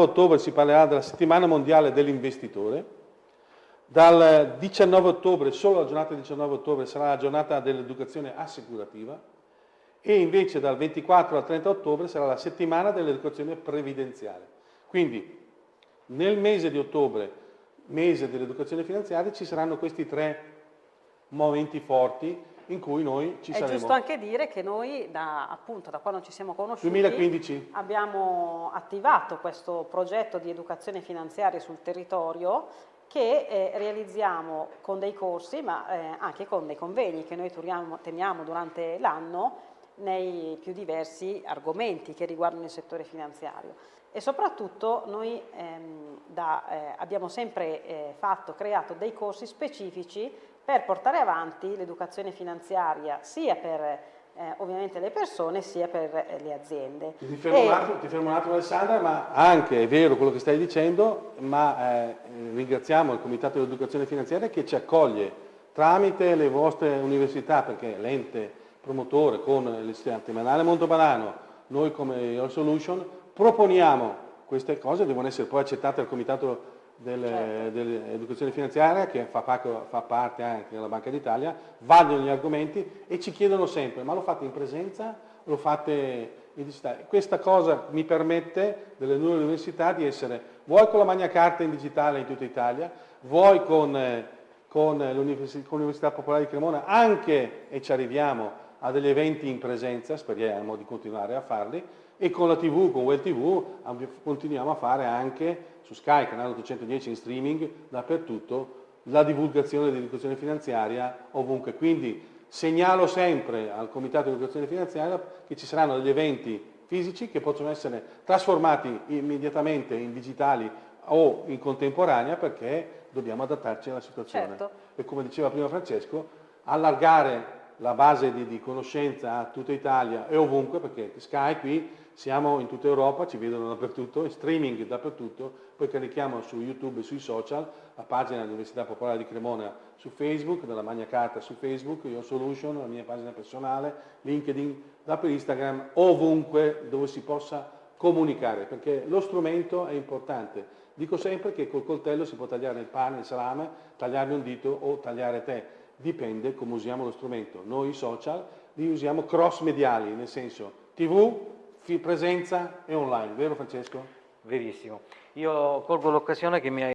ottobre si parlerà della settimana mondiale dell'investitore, dal 19 ottobre, solo la giornata del 19 ottobre, sarà la giornata dell'educazione assicurativa e invece dal 24 al 30 ottobre sarà la settimana dell'educazione previdenziale. Quindi nel mese di ottobre, mese dell'educazione finanziaria, ci saranno questi tre momenti forti in cui noi ci È saremo. È giusto anche dire che noi, da, appunto, da quando ci siamo conosciuti, 2015. abbiamo attivato questo progetto di educazione finanziaria sul territorio che eh, realizziamo con dei corsi ma eh, anche con dei convegni che noi turiamo, teniamo durante l'anno nei più diversi argomenti che riguardano il settore finanziario e soprattutto noi ehm, da, eh, abbiamo sempre eh, fatto, creato dei corsi specifici per portare avanti l'educazione finanziaria sia per eh, ovviamente le persone sia per eh, le aziende. Ti fermo, e... un attimo, ti fermo, un attimo, Alessandra, ma anche è vero quello che stai dicendo, ma eh, ringraziamo il Comitato dell'Educazione Finanziaria che ci accoglie tramite le vostre università, perché l'ente promotore con l'Istituto Temanale Montopadano, noi come Your Solution, proponiamo queste cose, devono essere poi accettate dal Comitato. Dell'educazione finanziaria che fa, parte anche della Banca d'Italia, vagliano gli argomenti e ci chiedono sempre ma lo fate in presenza lo fate in digitale? Questa cosa mi permette delle nuove università di essere vuoi con la Magna Carta in digitale in tutta Italia, vuoi con, eh, con l'Università Popolare di Cremona anche, e ci arriviamo, a degli eventi in presenza, speriamo di continuare a farli, e con la TV, con Well TV, continuiamo a fare anche su Sky, canale 810 in streaming, dappertutto, la divulgazione dell'educazione finanziaria ovunque. Quindi segnalo sempre al Comitato di Educazione Finanziaria che ci saranno degli eventi fisici che possono essere trasformati immediatamente in digitali o in contemporanea perché dobbiamo adattarci alla situazione. Certo. E come diceva prima Francesco, allargare la base di, di, conoscenza a tutta Italia e ovunque, perché Sky qui siamo in tutta Europa, ci vedono dappertutto, in streaming dappertutto, poi carichiamo su YouTube e sui social, la pagina dell'Università Popolare di Cremona su Facebook, della Magna Carta su Facebook, Your Solution, la mia pagina personale, LinkedIn, da per Instagram, ovunque dove si possa comunicare, perché lo strumento è importante. Dico sempre che col coltello si può tagliare il pane, il salame, tagliarmi un dito o tagliare te dipende come usiamo lo strumento. Noi social li usiamo cross mediali, nel senso tv, presenza e online, vero Francesco? Verissimo. Io colgo l'occasione che mi hai